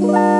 Bye.